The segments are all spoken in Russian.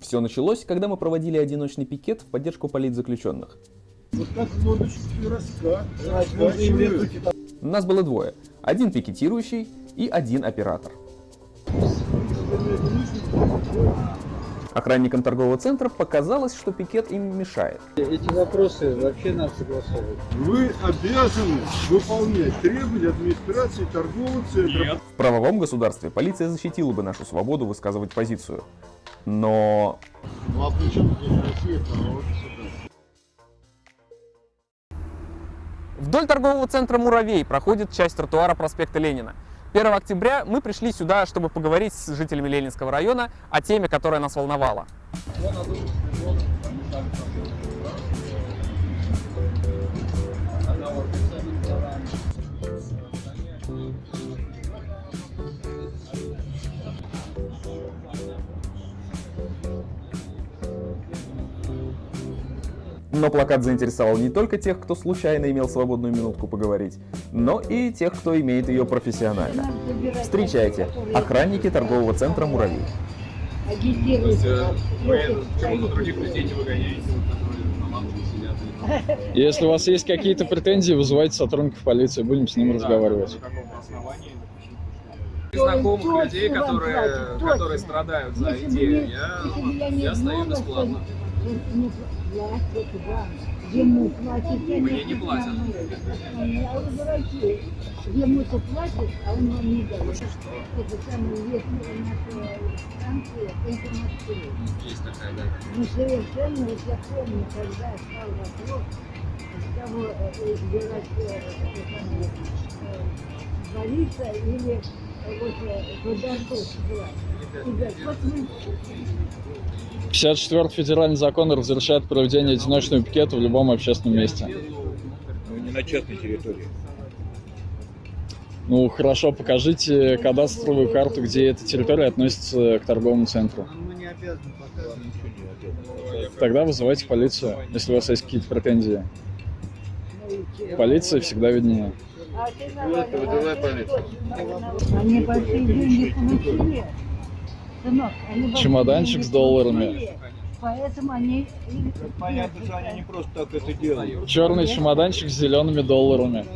Все началось, когда мы проводили одиночный пикет в поддержку политзаключенных. Вот раскачивают. Нас было двое. Один пикетирующий и один оператор. Охранникам торгового центра показалось, что пикет им мешает. Эти вопросы вообще надо согласовывать. Вы обязаны выполнять требования администрации торгового центра. В правовом государстве полиция защитила бы нашу свободу высказывать позицию. Но Ну а здесь Россия? Вдоль торгового центра «Муравей» проходит часть тротуара проспекта Ленина. 1 октября мы пришли сюда, чтобы поговорить с жителями Ленинского района о теме, которая нас волновала. Но плакат заинтересовал не только тех, кто случайно имел свободную минутку поговорить, но и тех, кто имеет ее профессионально. Встречайте, охранники торгового центра «Муравей». Почему тут других людей не выгоняете? Если у вас есть какие-то претензии, вызывайте сотрудников полиции, будем с ним разговаривать. Каком основании? Знакомых людей, которые, которые страдают за идею, я, я стою бесплатно. Ему платят, Мне не платят. А вы дураки. Ему-то платят, а он вам не дает. Это самая верхняя наша станция, это Москвы. Есть такая, да. Ну, совершенно, вот я помню, когда стал вопрос, кого э, избирать э, самое, э, Бориса или э, вот э, Ходорковского. И говорят, вот мы 54 федеральный закон разрешает проведение одиночного пикета в любом общественном месте. Ну, не на частной территории. Ну, хорошо, покажите кадастровую карту, где эта территория относится к торговому центру. Не обязано. Тогда вызывайте полицию, если у вас есть какие-то претензии. Полиция всегда виднее. Полицию. Они большие деньги получили. Сынок, они Чемоданчик с долларами. Поэтому они... Понятно, что они не просто так это делают. Черный чемоданчик с зелеными долларами.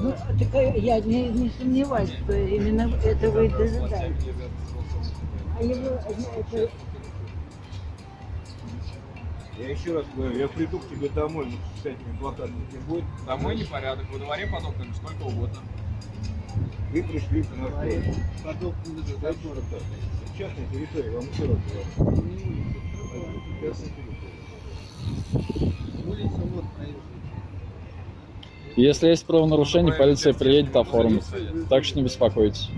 Ну, так э, я не, не сомневаюсь, что именно этого и дожидаются. А его, э, это, Я еще раз говорю, я приду к тебе домой, ну, с этими плакатами не будет. Домой непорядок, во дворе потоптали сколько угодно. Вы пришли к что так? Частная территория, вам еще раз говорю. Частная территория. Если есть правонарушение, полиция приедет оформит. Так что не беспокойтесь.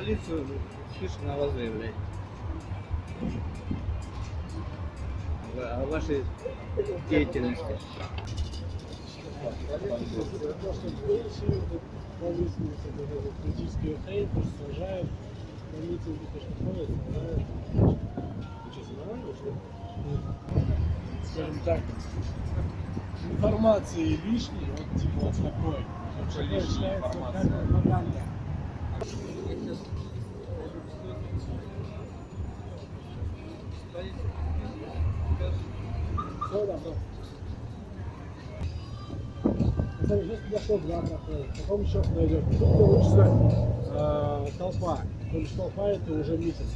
Полицию, спишем на вас заявлять. О вашей деятельности. скажем так, информации лишней, вот типа вот такой. Лишняя информация? Смотри, сейчас что два проходит, потом еще пройдет. Тут получится э, толпа. То есть толпа это уже месяц.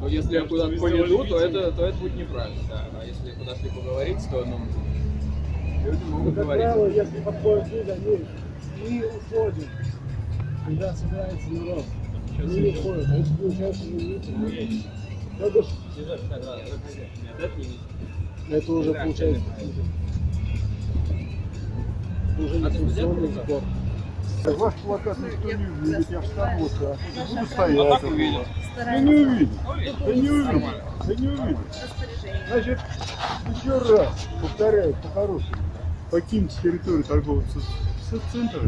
Но если я куда-то поведу, то это, то это будет неправильно, да. А если подошли поговорить, то ну, люди Ну, могут как говорить. правило, если подходят люди, они не уходят, когда собирается народ. Они не уходят, а это получается уже митинг. То бишь, это уже получается уже не функциональный сбор. Ваш плакат никто не увидит, я встану вот так. Буду стоять. Да не увидит. Да не увидит. Да не увидит. Значит, еще раз повторяю по-хорошему. Покиньте территорию торгового центра.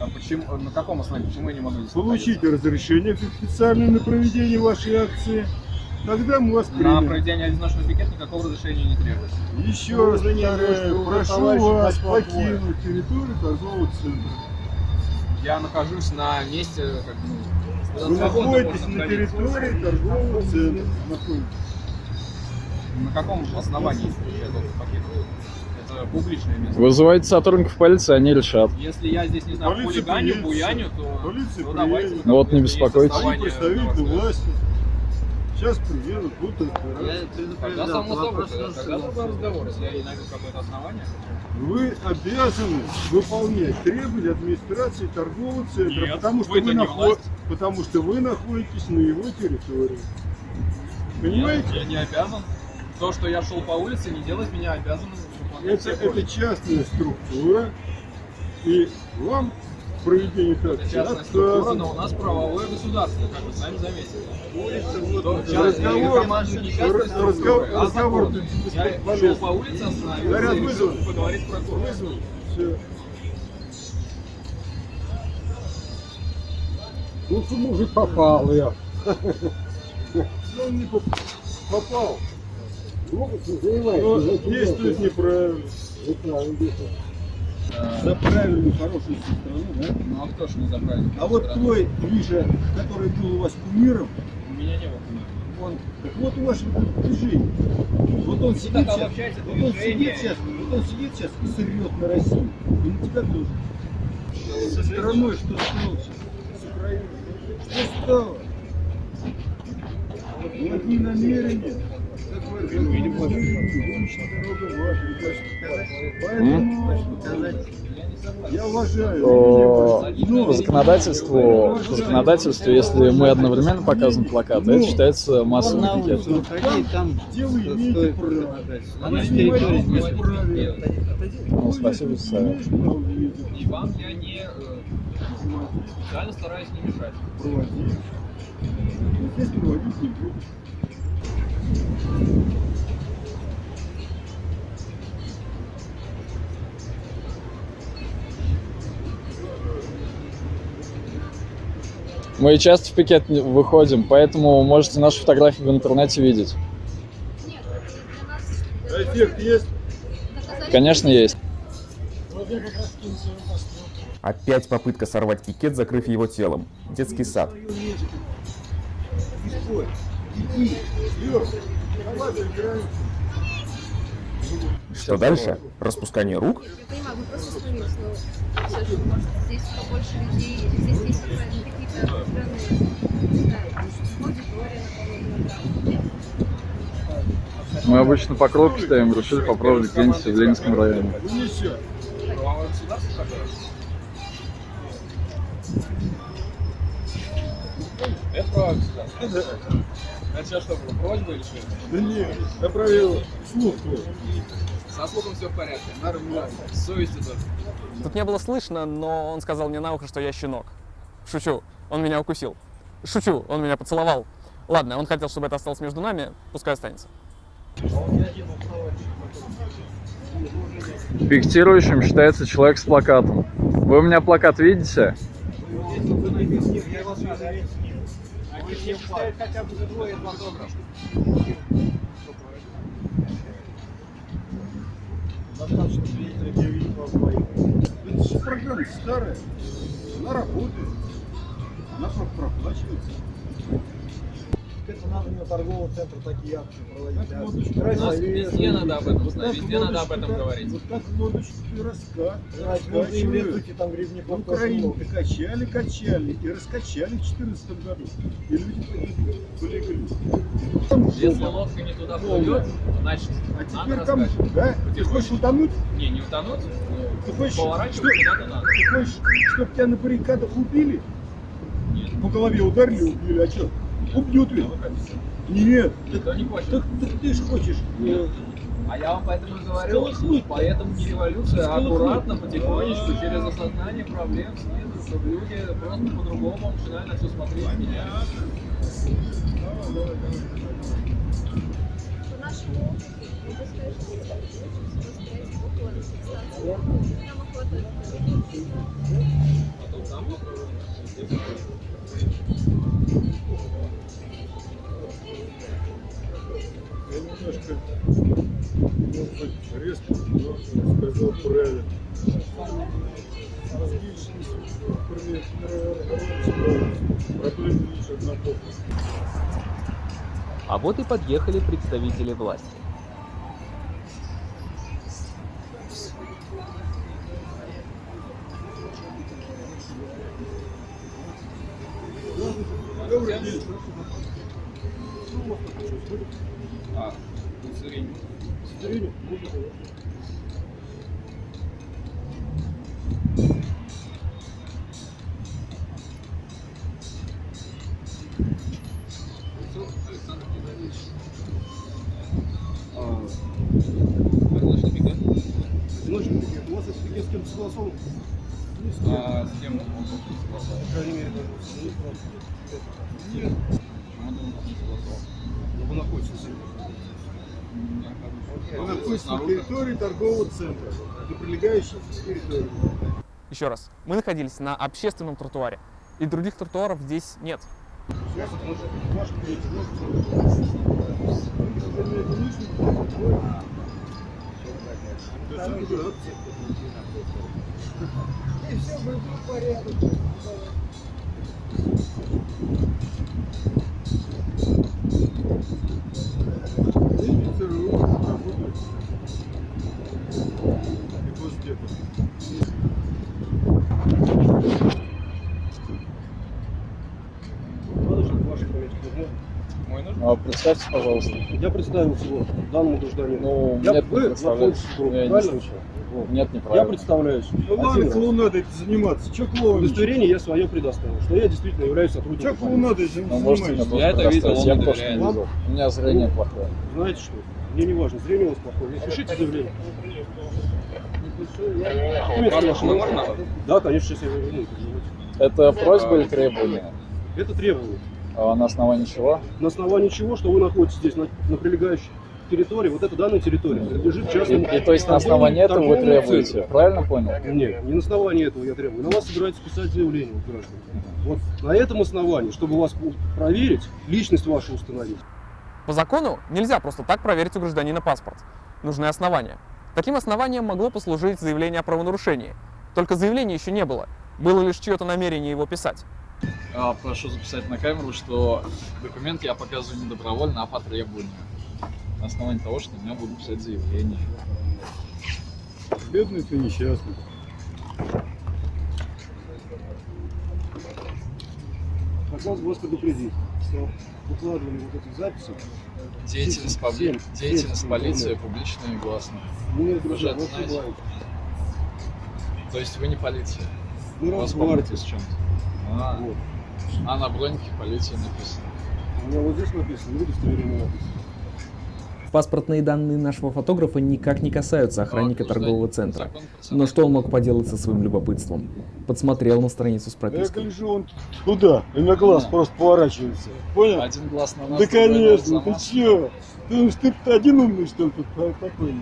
А почему, на каком основании? Почему я не могу здесь Получите разрешение официальное на проведение вашей акции. Тогда мы вас На примем. проведение одиночного пикета никакого разрешения не требуется. Еще Ну, раз повторяю, прошу вас покинуть территорию торгового центра. Я нахожусь на месте, как бы, Вы находитесь на территории торгового центра. На каком основании я должен покинуть? Это публичное место. Вызывайте сотрудников полиции, они решат. Если я здесь, не знаю, Полиция хулиганю, приедет, буяню, то полиция ну, давайте. на Ну вот не беспокойтесь. На вас. власти. Сейчас приедут, будут разбираться. Я предупреждал, само собой, другой разговор, если я не найду какое-то основание. Вы обязаны выполнять требования администрации торгового центра, Нет, потому, что вы не нахо- власть. потому что вы находитесь на его территории. Понимаете? Нет, я не обязан. То, что я шел по улице, не делает меня обязанным выполнять Это, это частная структура, и вам Это акции частная структура, но у нас правовое государство, как вы сами заметили. Улица вот разговор- разговор- а разговор Я шел по улице, остановился Заряд и решил вызван. поговорить с прокурором. Вызван. Всё. Ну, ты, мужик, попал я. Ну, он не поп- попал, Могут но занимать. действует неправильно. За правильную, хорошую страну, да? Ну а кто ж не заправил? А вот твой, Миша, который был у вас кумиром, У меня не было. он, так вот у вашего движения. Вот он сидит сейчас, вот он движение. сидит сейчас, вот он сидит сейчас и сырет на Россию. И на тебя тоже. Со страной что стало сейчас? С Украиной. Что стало? Благие намерения. По, по законодательству, по законодательству, если мы одновременно показываем плакаты, это считается массовым пикетом. Ну, спасибо за совет. И вам я не э, специально стараюсь не мешать. Проводить. Здесь проводить не буду. Мы часто в пикет выходим, поэтому можете наши фотографии в интернете видеть. А эффект есть? Конечно, есть. Опять попытка сорвать пикет, закрыв его телом. Детский сад. Что дальше? Распускание рук? Я понимаю, мы просто остановились, но все же, может, здесь побольше людей, здесь есть какие-то определенные, не знаю, аудитория, например, Мы обычно по кропке стоим, решили попробовать где-нибудь в Ленинском районе. Это. Это сейчас что было, просьба или что? Да нет, я проверил слух твой. Со слухом все в порядке. Нормально. С совестью тоже. Тут не было слышно, но он сказал мне на ухо, что я щенок. Шучу, он меня укусил. Шучу, он меня поцеловал. Ладно, он хотел, чтобы это осталось между нами, пускай останется. Пикетирующим считается человек с плакатом. Вы у меня плакат видите? Достаточно свидетелей, где видит вас двоих. Это же программа старая. Она работает. Она про- проплачивается. Это надо на торговом центре такие акции проводить. Нас везде надо об этом знать, везде надо об этом говорить. Вот так лодочки и раска, Знаете, можно им раскачивают. там грибников В тоже Украине много. качали, качали и раскачали в 2014 году. И люди полегли. Там Если лодка не туда плывет, значит, А надо теперь там, раскачивать. да? Ты хочешь утонуть? Не, не утонуть, Ты хочешь, поворачивать что- куда-то надо. ты хочешь, чтобы тебя на баррикадах убили? Нет. По голове ударили, убили, а что? Убьют ведь? Нет. Никто не хочет. Так, так ты ж хочешь. э, А я вам поэтому и говорю, Сколыхнуть. поэтому не революция, а аккуратно, потихонечку, через осознание проблем снизу, чтобы люди просто по-другому начинали на все смотреть и менять. По нашему опыту, могу сказать, что стоять около станции. Нам охота. Потом там попробуем. немножко, может быть, резко, но сказал правильно. А вот и подъехали представители власти. А, удостоверение. Удостоверение? Александр На территории торгового центра, на прилегающей территории. Еще раз, мы находились на общественном тротуаре, и других тротуаров здесь нет. И все будет в А, представьте, пожалуйста. Я представил всего данному гражданину. Ну, Я- нет, вы не представляюсь. находитесь в группе, Я не слышал. Вот. Нет, Я неправильно. представляюсь. Ну ладно, клоунадой это заниматься. Че клоун? Удостоверение я свое предоставил, что я действительно являюсь Че сотрудником. полиции. клоунадой этим Ну, занимаешься? Я это видел, он Я не тоже доверяет. не видел. У меня зрение Ну, плохое. Знаете что? Мне не важно, зрение у вас плохое. Пишите заявление. Да, конечно, сейчас я верну. Это просьба или требование? Это требование. А на основании чего? На основании чего, что вы находитесь здесь, на, на прилегающей территории, вот эта данная территория принадлежит И, частному... и то есть на основании этого вы требуете, центру. правильно понял? Нет, не на основании этого я требую. На вас собираются писать заявление, вот, граждане. Вот на этом основании, чтобы вас проверить, личность вашу установить. По закону нельзя просто так проверить у гражданина паспорт. Нужны основания. Таким основанием могло послужить заявление о правонарушении. Только заявления еще не было. Было лишь чье-то намерение его писать. Прошу записать на камеру, что документ я показываю не добровольно, а по требованию. На основании того, что меня будут писать заявление. Бедный ты несчастный. Хотелось бы вас предупредить, что выкладывание вот этих записей Деятельность, побли- Семь. деятельность Семь. полиции публичная и гласная. Нет, друзья, знаете. ошибаетесь. То есть вы не полиция? У вас помните с чем-то? А, Вот. а на бронике полиции написано. У меня вот здесь написано, в удостоверении написано. Паспортные данные нашего фотографа никак не касаются охранника Ну, торгового центра. Но что он мог поделать со своим любопытством? Подсмотрел на страницу с Да я пропиской. гляжу, он туда, и на глаз Да. просто поворачивается. Понял? Один глаз на нас, Да конечно, ты чё? Ты думаешь, ты один умный, что ли, тут та- такой?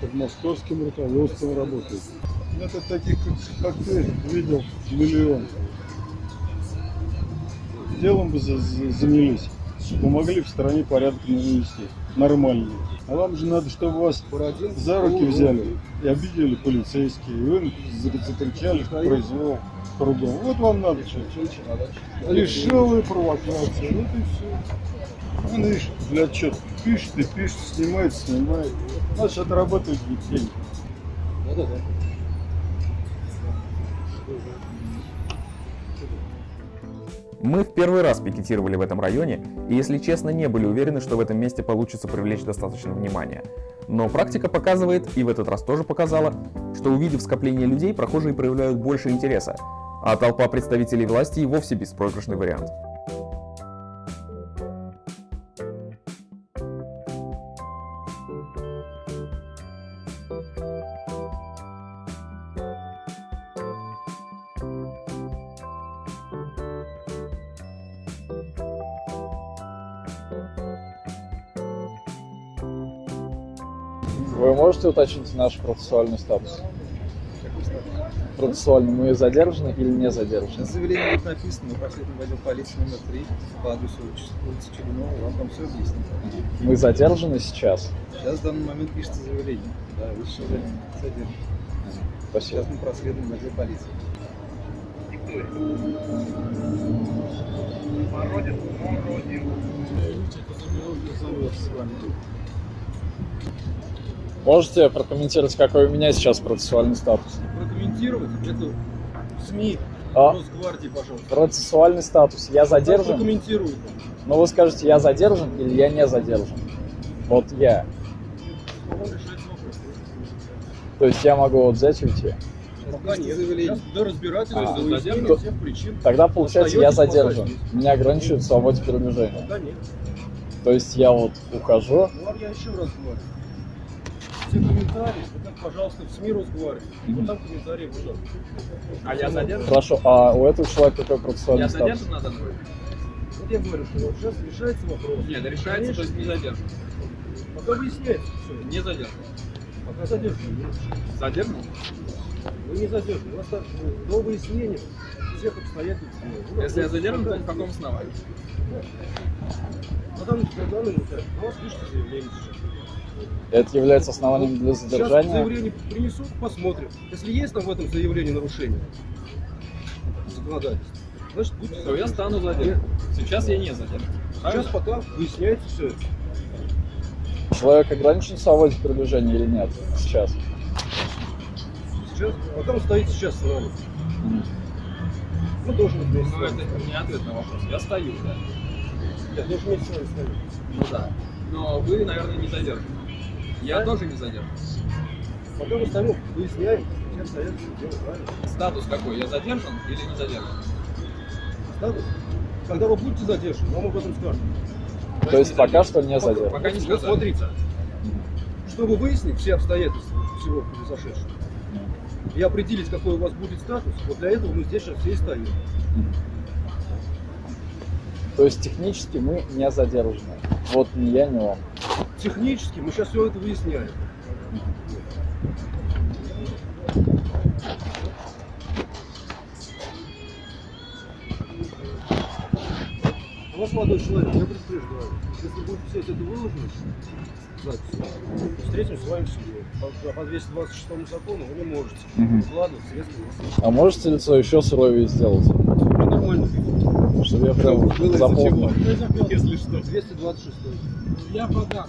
Под московским руководством работает. Это таких, как, ты, видел миллион. Делом бы за- за- занялись, помогли в стране порядок навести, нормальный. А вам же надо, чтобы вас за руки взяли и обидели полицейские, и вы за- закричали произвол кругом. Вот вам надо что Лишевые провокации, вот и все. Он, видишь, для отчет пишет и пишет, снимает, снимает. Значит, отрабатывает деньги. Да-да-да. Мы в первый раз пикетировали в этом районе, и, если честно, не были уверены, что в этом месте получится привлечь достаточно внимания. Но практика показывает, и в этот раз тоже показала, что увидев скопление людей, прохожие проявляют больше интереса, а толпа представителей власти и вовсе беспроигрышный вариант. Вы можете уточнить наш процессуальный статус? процессуально мы задержаны или не задержаны? На заявлении будет написано, мы пошли в отдел полиции номер 3 по адресу улицы Черенова, вам там все объяснят. Мы задержаны сейчас. Сейчас в данный момент пишется заявление. Да, вы сейчас задержаны. Спасибо. Сейчас мы проследуем в отдел полиции. Можете прокомментировать, какой у меня сейчас процессуальный статус? Прокомментировать это СМИ А? Росгвардии, пожалуйста. Процессуальный статус. Я задержан? Прокомментируйте. Но вы скажете, я задержан или я не задержан? Вот я. То есть я могу вот взять и уйти. Пока нет. Сейчас до разбирательства, А. до выяснения То- всех причин. Тогда получается я задержан. здесь. Меня ограничивают в свободе передвижения. Пока нет. То есть я вот ухожу. Ну, а я еще раз говорю. Все комментарии, это, пожалуйста, в СМИ Росгвардии. Вот там комментарии будут. А я задержан? Хорошо, а у этого человека какой процессуальный Я статус? задержан на данный момент? Вот я говорю, что вот сейчас решается вопрос. Нет, решается, то есть не задержан. Пока выясняется все. Не задержан. Пока задержаны. нет. Задержан? Вы не задержаны. У вас так, ну, до выяснения всех обстоятельств. ну, Если я задержан, то по какому основанию? Что на данный момент на вас пишется заявление сейчас. Это является основанием для Сейчас задержания. заявление принесут, посмотрим. Если есть там в этом заявлении нарушение законодательства, значит будьте То я стану задержан. Сейчас я не задержан. Сейчас пока выясняется все. Человек ограничен в свободе передвижения или нет сейчас? Сейчас, пока он стоит сейчас с нами. Мы должны вместе с Ну, это не ответ на вопрос. Я стою, да. Я должен вместе с вами стоять. Ну да. Но вы, наверное, не задержаны. Я тоже не задержан. Пока мы стоим, выясняем, все обстоятельства дело правильно. Статус какой? Я задержан или не задержан? Статус. Когда вы будете задержаны, вам об этом скажут. То есть пока что не задержан. Пока не Вот сказали. смотрите, чтобы выяснить все обстоятельства всего произошедшего и определить, какой у вас будет статус, вот для этого мы здесь сейчас все и стоим. То есть технически мы не задержаны. Вот ни я, ни он. Технически мы сейчас все это выясняем. У вас молодой человек, я предупреждаю, если будет все это выложено, запись, встретим с вами в суде. По, по 226 закону вы не можете Мгм. вкладывать средства. А можете лицо еще суровее сделать? Нормально. Чтобы я прям запомнил. Если что. 226. Я подам.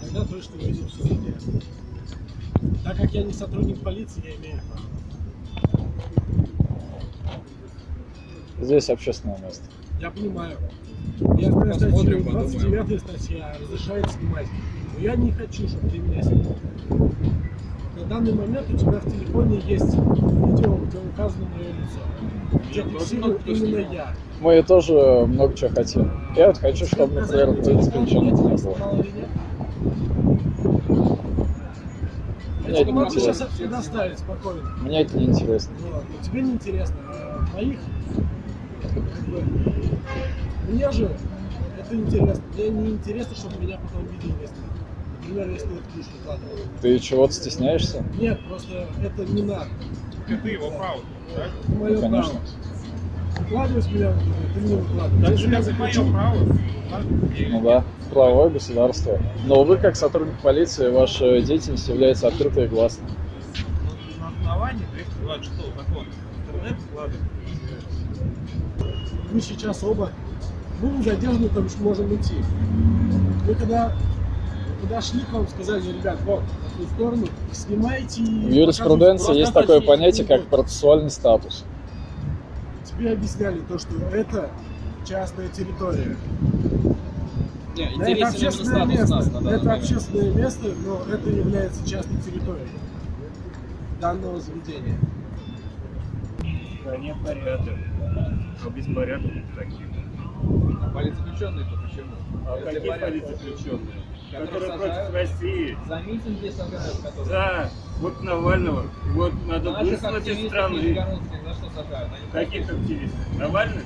Тогда точно выйдем в суде. Так как я не сотрудник полиции, я имею право. Здесь общественное место. Я понимаю. Я знаю статью Посмотрим, 29 статья разрешает снимать. Но я не хочу, чтобы ты меня снимал. На данный момент у тебя в телефоне есть видео, где указано мое лицо. Где фиксирую именно я. Мы тоже много чего хотим. Я вот хочу, чтобы, например, в принципе, ничего не было. Мне это не интересно. предоставить спокойно. Мне это не интересно. Ладно, тебе не интересно. А моих, как бы, мне же это интересно. Мне не интересно, чтобы меня потом видели если ты чего-то стесняешься? Нет, просто это не надо. Это его право, да? Это мое Ну, конечно. право. Выкладывать меня ты не я как и мое право. Ну да, правовое государство. Но вы, как сотрудник полиции, ваша деятельность является открытой и гласной. На основании 226 закона интернет вкладывает. мы сейчас оба, мы не задержаны, там что можем идти. Мы когда подошли к вам, сказали, ребят, вот, на ту сторону, снимайте. и В юриспруденции есть такое понятие, как процессуальный статус. Тебе объясняли то, что это частная территория. Не, Да, это общественное статус место. нас это момент. общественное место, но это является частной территорией данного заведения. Да нет порядок. А беспорядок таких. А политзаключенные-то почему? А Если какие политзаключенные? Которые против России. За митинги сажают, которые... Да, вот Навального. Вот надо выслать из страны. Каких активистов? Навальных?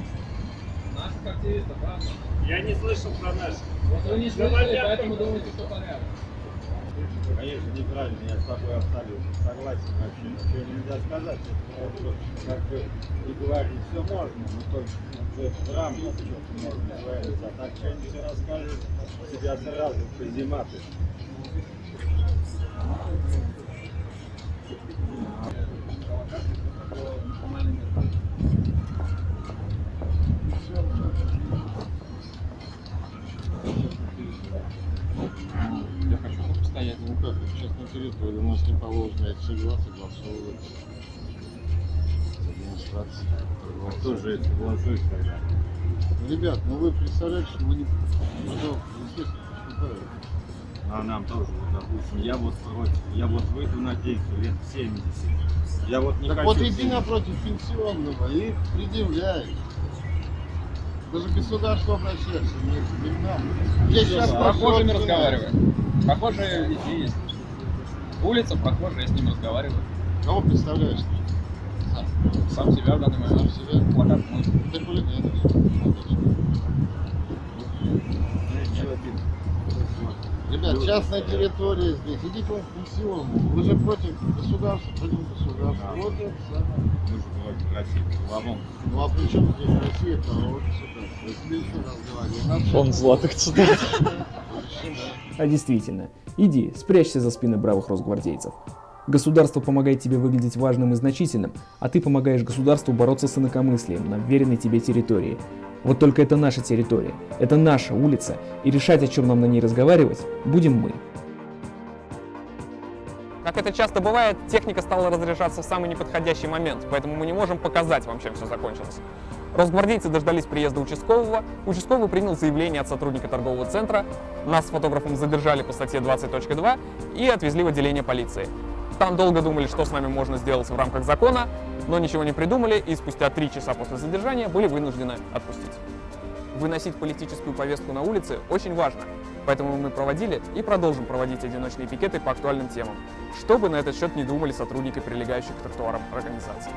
Наших активистов, правда? Я не слышал про наших. Вот вы не слышали, поэтому думаете, что порядок. Конечно, неправильно, я с тобой абсолютно согласен вообще. Ничего нельзя сказать. Вот, как бы и говорить все можно, но только в рамках что-то можно говорить. А так что-нибудь расскажешь, тебя сразу позиматы. Не положено это всегда согласовывается с администрацией. Кто же это согласует тогда? Ребят, ну вы представляете, что вы не... Пожалуйста, естественно. А нам тоже, вот, допустим, я вот против, я вот выйду на пенсию лет в 70. Я вот не так хочу... вот иди 70. напротив пенсионного и предъявляй. Даже государство обращается, не, к нам. Здесь сейчас С прохожими пошел, разговариваем. Прохожие везде есть. Улица, прохожие, я с ним разговариваю. Кого представляешь? Сам, сам себя в данный момент. Сам себя? Плакат мой. Ты хулиганишь. Ребят, частная территория здесь. Идите в пенсионную. Вы же против государства, против государства. Вот это самое. Мы же против России, головом. Ну а при чем здесь Россия, правовое государство? Я тебе еще раз говорю. Фонд золотых цитат. А действительно, иди, спрячься за спины бравых росгвардейцев. Государство помогает тебе выглядеть важным и значительным, а ты помогаешь государству бороться с инакомыслием на вверенной тебе территории. Вот только это наша территория, это наша улица, и решать, о чем нам на ней разговаривать, будем мы. Как это часто бывает, техника стала разряжаться в самый неподходящий момент, поэтому мы не можем показать вам, чем все закончилось. Росгвардейцы дождались приезда участкового, участковый принял заявление от сотрудника торгового центра, нас с фотографом задержали по статье 20.2 и отвезли в отделение полиции. Там долго думали, что с нами можно сделать в рамках закона, но ничего не придумали и спустя три часа после задержания были вынуждены отпустить. Выносить политическую повестку на улице очень важно, поэтому мы проводили и продолжим проводить одиночные пикеты по актуальным темам, что бы на этот счет не думали сотрудники прилегающих к тротуарам организаций.